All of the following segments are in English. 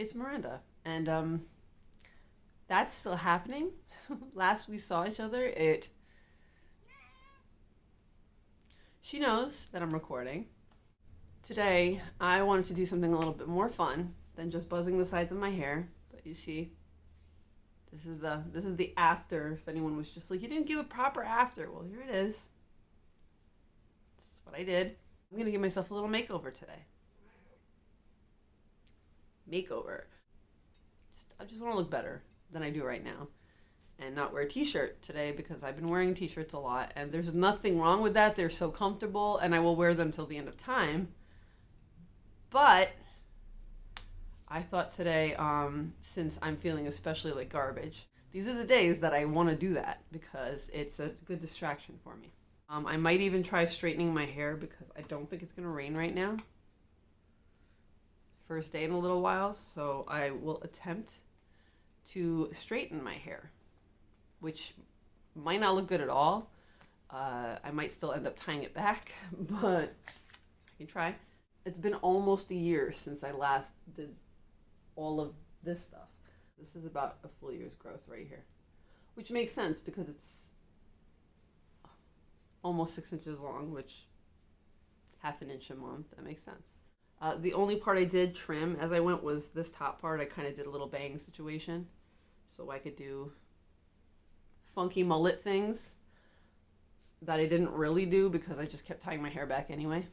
it's Miranda, and um, that's still happening. Last we saw each other, it. She knows that I'm recording. Today, I wanted to do something a little bit more fun than just buzzing the sides of my hair. But you see, this is the this is the after. If anyone was just like, you didn't give a proper after, well, here it is. This is what I did. I'm gonna give myself a little makeover today. Makeover. Just, I just want to look better than I do right now, and not wear a t-shirt today because I've been wearing t-shirts a lot, and there's nothing wrong with that. They're so comfortable, and I will wear them till the end of time. But I thought today, um, since I'm feeling especially like garbage, these are the days that I want to do that because it's a good distraction for me. Um, I might even try straightening my hair because I don't think it's going to rain right now. First day in a little while, so I will attempt to straighten my hair, which might not look good at all. Uh, I might still end up tying it back, but I can try. It's been almost a year since I last did all of this stuff. This is about a full year's growth right here, which makes sense because it's almost six inches long, which half an inch a month. That makes sense. Uh, the only part I did trim as I went was this top part. I kind of did a little bang situation so I could do funky mullet things that I didn't really do because I just kept tying my hair back anyway.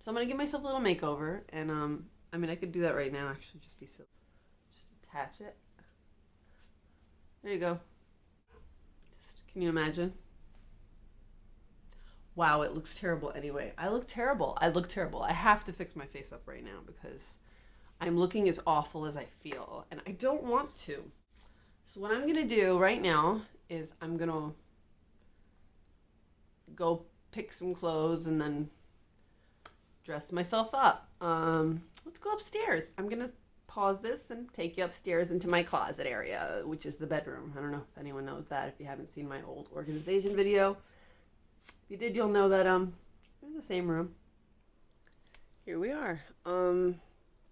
So I'm gonna give myself a little makeover, and um, I mean I could do that right now. Actually, just be silly. Just attach it. There you go. Just, can you imagine? Wow, it looks terrible anyway. I look terrible. I look terrible. I have to fix my face up right now because I'm looking as awful as I feel, and I don't want to. So what I'm gonna do right now is I'm gonna go pick some clothes and then dress myself up. Um, let's go upstairs. I'm gonna pause this and take you upstairs into my closet area, which is the bedroom. I don't know if anyone knows that. If you haven't seen my old organization video, if you did, you'll know that um, in the same room. Here we are. Um,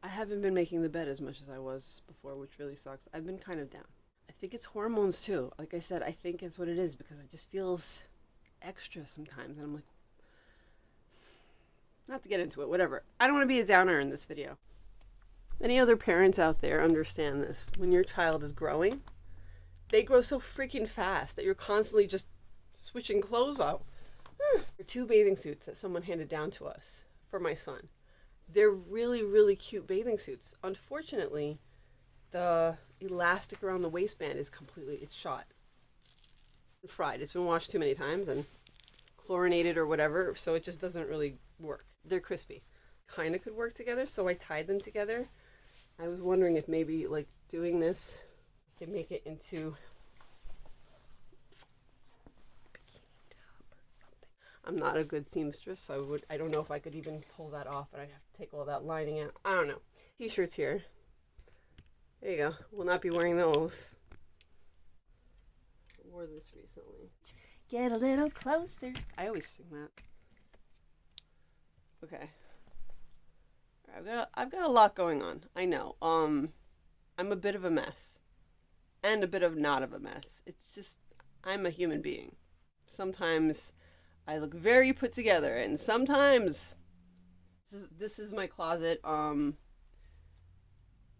I haven't been making the bed as much as I was before, which really sucks. I've been kind of down. I think it's hormones too. Like I said, I think it's what it is because it just feels extra sometimes, and I'm like, not to get into it, whatever. I don't want to be a downer in this video. Any other parents out there understand this? When your child is growing, they grow so freaking fast that you're constantly just switching clothes out. Hmm. Two bathing suits that someone handed down to us for my son. They're really, really cute bathing suits. Unfortunately, the elastic around the waistband is completely, it's shot. Fried. It's been washed too many times and chlorinated or whatever, so it just doesn't really work. They're crispy. Kind of could work together, so I tied them together. I was wondering if maybe like doing this, I can make it into I'm not a good seamstress, so I would I don't know if I could even pull that off, but I'd have to take all that lining out. I don't know. T-shirts here. There you go. We'll not be wearing those. I wore this recently. Get a little closer. I always sing that. Okay. I've got a, I've got a lot going on. I know. Um, I'm a bit of a mess, and a bit of not of a mess. It's just I'm a human being. Sometimes I look very put together, and sometimes this is, my closet. Um,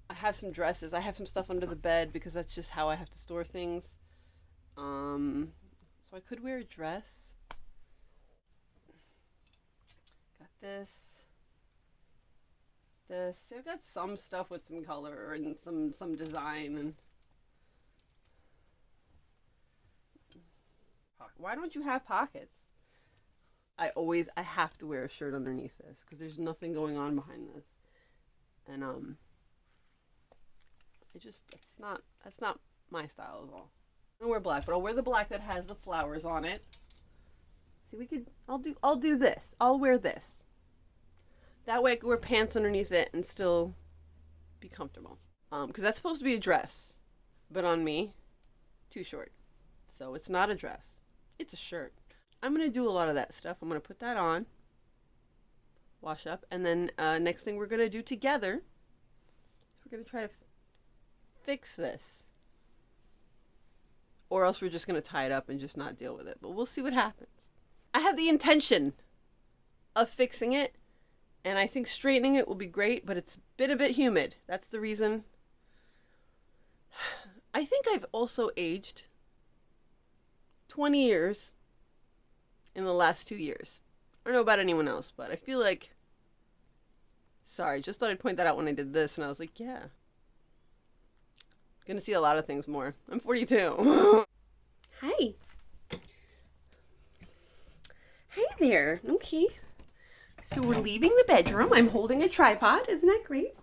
I have some dresses. I have some stuff under the bed because that's just how I have to store things. Um, so I could wear a dress. Got this. This. I've got some stuff with some color and some some design and. Why don't you have pockets? I always I have to wear a shirt underneath this because there's nothing going on behind this, and um, I just it's not that's not my style at all. I don't wear black, but I'll wear the black that has the flowers on it. See, we could I'll do I'll do this. I'll wear this. That way I can wear pants underneath it and still be comfortable. Um, because that's supposed to be a dress, but on me, too short. So it's not a dress. It's a shirt. I'm going to do a lot of that stuff. I'm going to put that on, wash up, and then uh, next thing we're going to do together, We're gonna try to fix this. Or else we're just gonna tie it up and just not deal with it. But we'll see what happens. I have the intention of fixing it, and I think straightening it will be great, but it's been a bit humid. That's the reason. I think I've also aged 20 years in the last two years. I don't know about anyone else, but I feel like. Sorry, just thought I'd point that out when I did this, and I was like, yeah. Gonna see a lot of things more. I'm 42. Hi. Hey there. Okay. So we're leaving the bedroom. I'm holding a tripod. Isn't that great?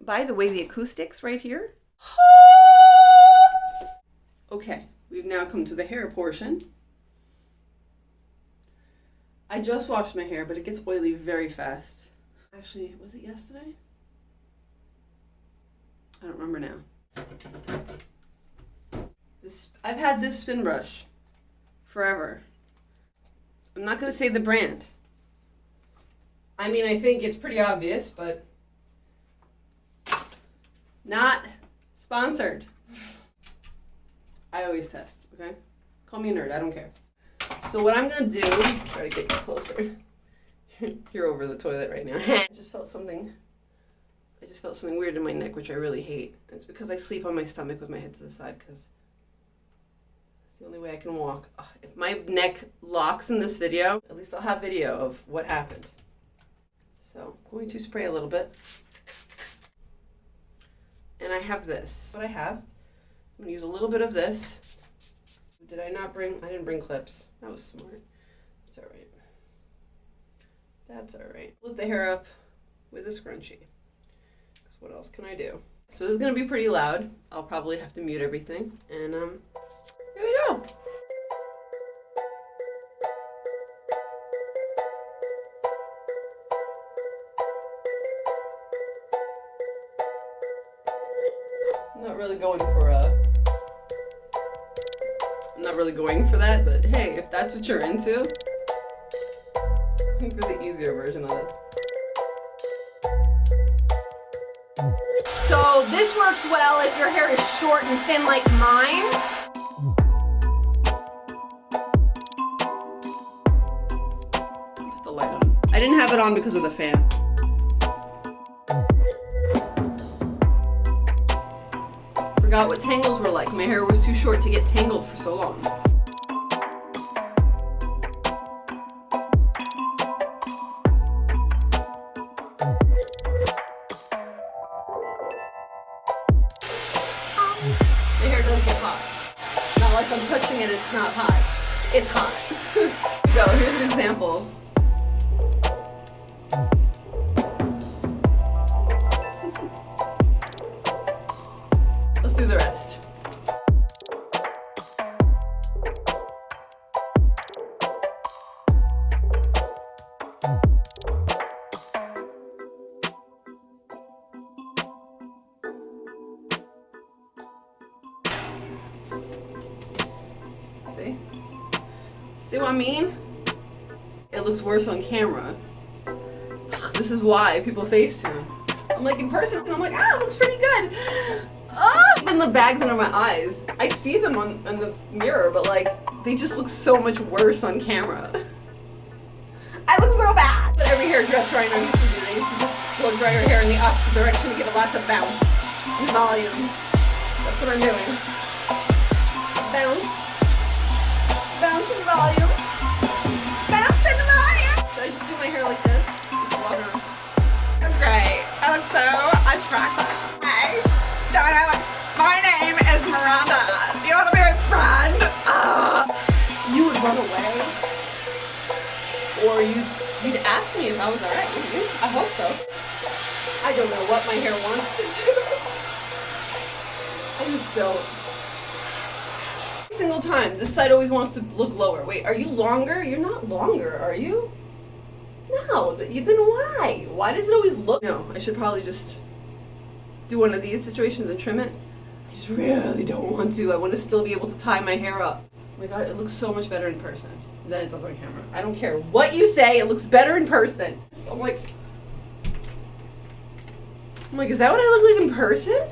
By the way, the acoustics right here. Okay, we've now come to the hair portion. I just washed my hair, but it gets oily very fast. Actually, was it yesterday? I don't remember now. This I've had this spin brush forever. I'm not gonna say the brand. I mean, I think it's pretty obvious, but not sponsored. I always test, okay? Call me a nerd, I don't care. So what I'm gonna do, try to get you closer. You're over the toilet right now. I just felt something. I just felt something weird in my neck, which I really hate. It's because I sleep on my stomach with my head to the side, because it's the only way I can walk. Ugh, if my neck locks in this video, at least I'll have video of what happened. So I'm going to spray a little bit. And I have this. What I have, I'm gonna use a little bit of this. Did I not bring, I didn't bring clips. That was smart. It's all right. That's all right. Let the hair up with a scrunchie. Because what else can I do? So this is gonna be pretty loud. I'll probably have to mute everything. And um, here we go. I'm not really going really going for that, but hey, if that's what you're into, going for the easier version of it. So this works well if your hair is short and thin like mine. Just a light on. I didn't have it on because of the fan. Forgot what tangles were like. My hair was too short to get tangled for so long. It's hot. so here's an example. Let's do the rest. Worse on camera. This is why people FaceTime. I'm like in person and I'm like, ah, looks pretty good. Ah! Even the bags under my eyes. I see them on, on the mirror, but like, they just look so much worse on camera. I look so bad. But every hairdresser I know used to do, they used to just blow dry your hair in the opposite direction to get a lot of bounce and volume. That's what I'm doing. Bounce. Bounce and volume. So attractive. Hey, Donna, my name is Miranda. Do you want to be my friend? Uh, You would run away. Or you, you'd ask me if I was alright with you. I hope so. I don't know what my hair wants to do. I just don't. Single time, this side always wants to look lower. Wait, are you longer? You're not longer, are you? No, th- then why? Why does it always look? No, I should probably just do one of these situations and trim it. I just really don't want to. I want to still be able to tie my hair up. Oh my god, it looks so much better in person than it does on camera. I don't care what you say, it looks better in person. So I'm like, I'm like, is that what I look like in person?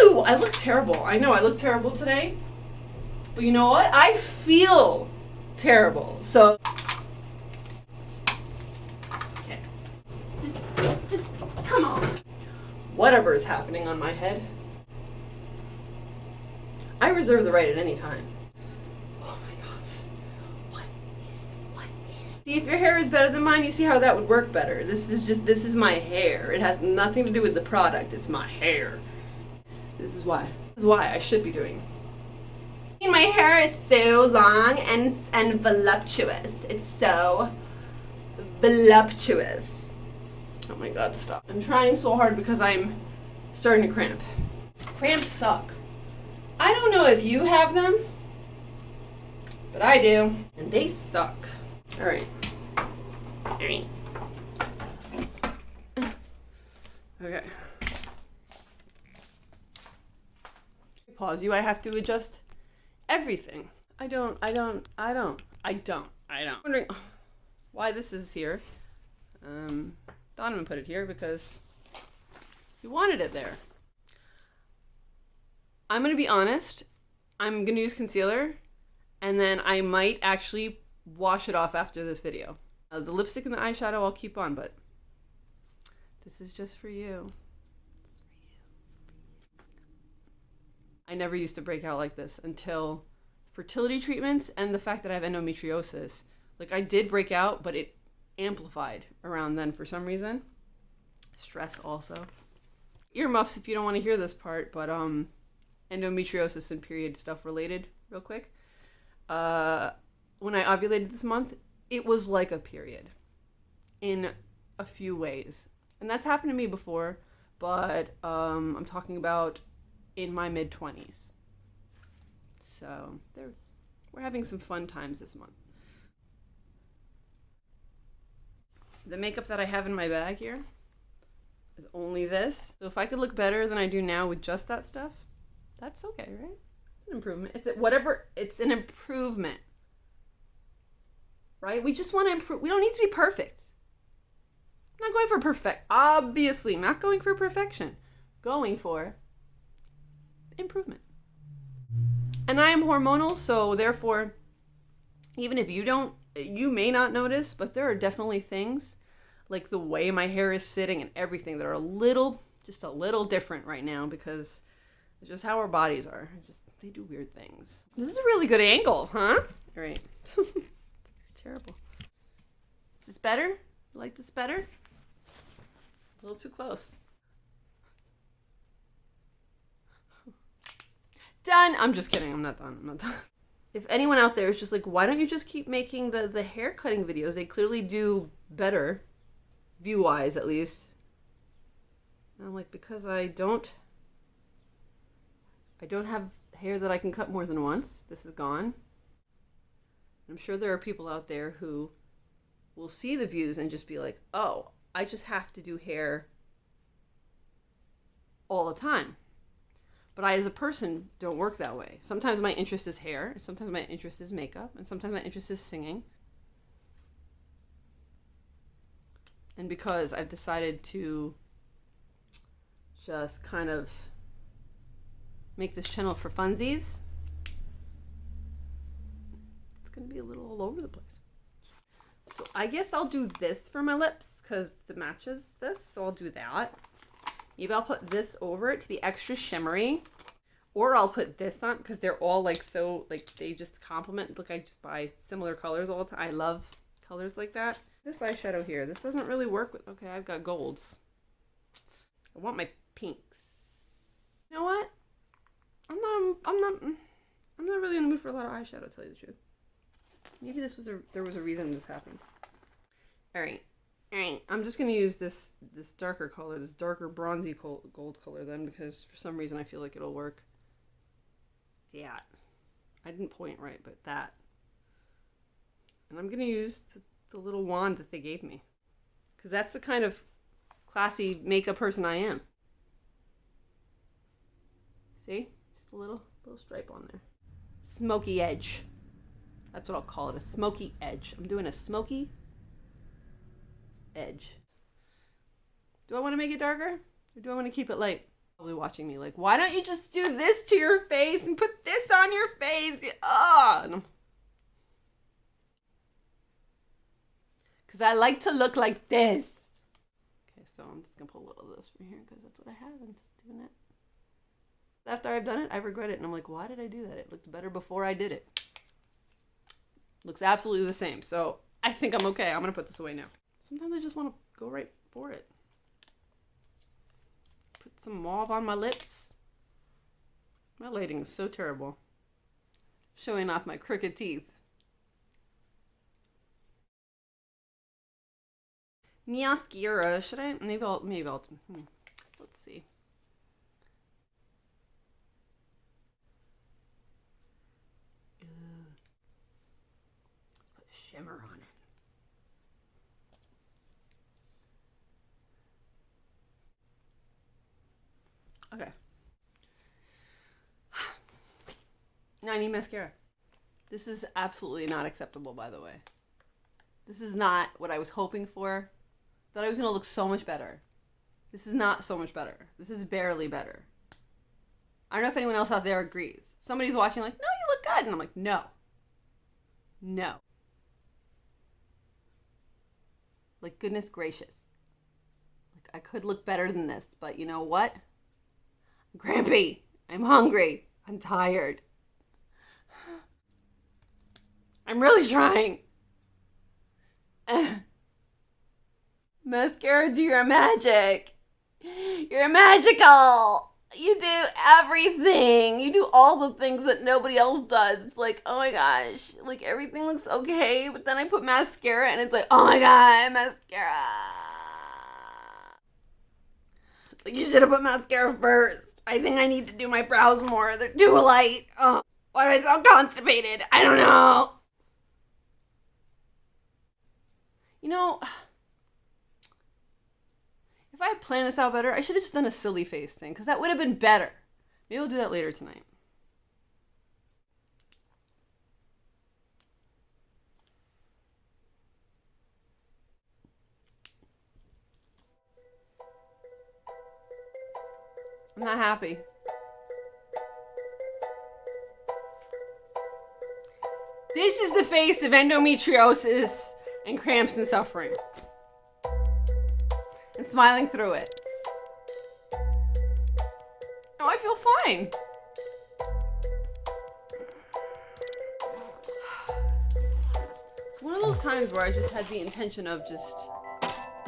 Ew! I look terrible. I know I look terrible today. But you know what? I feel terrible. So. Okay. Just, just, come on. Whatever is happening on my head. I reserve the right at any time. Oh my gosh. What is, what is. See, if your hair is better than mine, you see how that would work better. This is just, this is my hair. It has nothing to do with the product. It's my hair. This is why. This is why I should be doing. My hair is so long and and voluptuous. It's so voluptuous. Oh my god, stop. I'm trying so hard because I'm starting to cramp. Cramps suck. I don't know if you have them, but I do. And they suck. Alright. Alright. Okay. Pause you, I have to adjust everything. I don't, I don't, I don't, I don't, I don't. I'm wondering why this is here. Um, Donovan put it here because he wanted it there. I'm gonna be honest. I'm gonna use concealer, and then I might actually wash it off after this video. Uh, the lipstick and the eyeshadow I'll keep on, but this is just for you. I never used to break out like this until fertility treatments and the fact that I have endometriosis. Like I did break out, but it amplified around then for some reason. Stress also. Earmuffs if you don't want to hear this part, but um endometriosis and period stuff related real quick. Uh when I ovulated this month, it was like a period in a few ways. And that's happened to me before, but um, I'm talking about in my mid 20s. So there, we're having some fun times this month. The makeup that I have in my bag here is only this. So if I could look better than I do now with just that stuff, that's okay, right? It's an improvement. It's whatever. It's an improvement, right? We just want to improve. We don't need to be perfect. I'm not going for perfect. Obviously, not going for perfection. Going for improvement. And I am hormonal, so therefore, even if you don't, you may not notice, but there are definitely things like the way my hair is sitting and everything that are a little, just a little different right now because it's just how our bodies are. Just they do weird things. This is a really good angle, huh? All right. Terrible. Is this better? You like this better? A little too close. Done. I'm just kidding. I'm not done. I'm not done. If anyone out there is just like, why don't you just keep making the, the hair cutting videos? They clearly do better, view wise at least. And I'm like, because I don't. I don't have hair that I can cut more than once. This is gone. I'm sure there are people out there who will see the views and just be like, oh, I just have to do hair all the time. But I, as a person, don't work that way. Sometimes my interest is hair, sometimes my interest is makeup, and sometimes my interest is singing. And because I've decided to just kind of make this channel for funsies, it's going to be a little all over the place. So I guess I'll do this for my lips because it matches this, so I'll do that. Maybe I'll put this over it to be extra shimmery. Or I'll put this on because they're all like so, like they just complement. Look, I just buy similar colors all the time. I love colors like that. This eyeshadow here, this doesn't really work with, okay, I've got golds. I want my pinks. You know what? I'm not, I'm not, mm, I'm not really in the mood for a lot of eyeshadow, to tell you the truth. Maybe this was a, there was a reason this happened. All right. I'm just going to use this this darker color, this darker bronzy gold color then because for some reason I feel like it'll work. Yeah, I didn't point right, but that. And I'm going to use the, the little wand that they gave me because that's the kind of classy makeup person I am. See? Just a little little stripe on there. Smoky edge. That's what I'll call it, a smoky edge. I'm doing a smoky edge. Do I want to make it darker? Or do I want to keep it light? Probably watching me like, why don't you just do this to your face and put this on your face? Ugh. Because I like to look like this. Okay, so I'm just going to pull a little of this from here because that's what I have. I'm just doing it. After I've done it, I regret it. And I'm like, why did I do that? It looked better before I did it. Looks absolutely the same. So I think I'm okay. I'm going to put this away now. Sometimes I just want to go right for it. Put some mauve on my lips. My lighting is so terrible. Showing off my crooked teeth. Mascara. Should I? Maybe I'll. Maybe I'll. Hmm. Let's see. Let's put shimmer on it. Okay. Now I need mascara. This is absolutely not acceptable, by the way. This is not what I was hoping for. Thought I was gonna look so much better. This is not so much better. This is barely better. I don't know if anyone else out there agrees. Somebody's watching like, no, you look good. And I'm like, no. No. Like, goodness gracious. Like, I could look better than this, but you know what? Grampy. I'm hungry. I'm tired. I'm really trying. Mascara, do your magic. You're magical. You do everything. You do all the things that nobody else does. It's like, oh my gosh, like everything looks okay, but then I put mascara and it's like, oh my god, mascara. Like you should have put mascara first. I think I need to do my brows more. They're too light. Oh, why do I sound constipated? I don't know. You know, if I had planned this out better, I should have just done a silly face thing because that would have been better. Maybe I'll do that later tonight. I'm not happy. This is the face of endometriosis and cramps and suffering. And smiling through it. Oh, I feel fine. One of those times where I just had the intention of just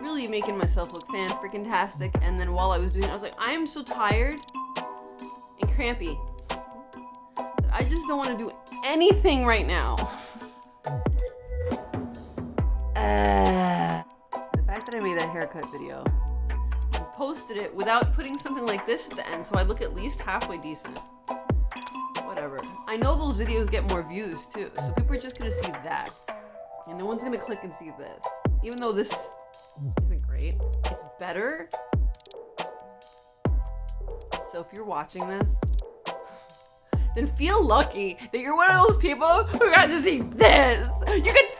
really making myself look fan freaking tastic, and then while I was doing it, I was like, I am so tired and crampy that I just don't want to do anything right now. Uh, the fact that I made that haircut video and posted it without putting something like this at the end, so I look at least halfway decent. Whatever. I know those videos get more views too, so people are just gonna see that. And no one's gonna click and see this. Even though this isn't it's better. So if you're watching this, then feel lucky that you're one of those people who got to see this. You could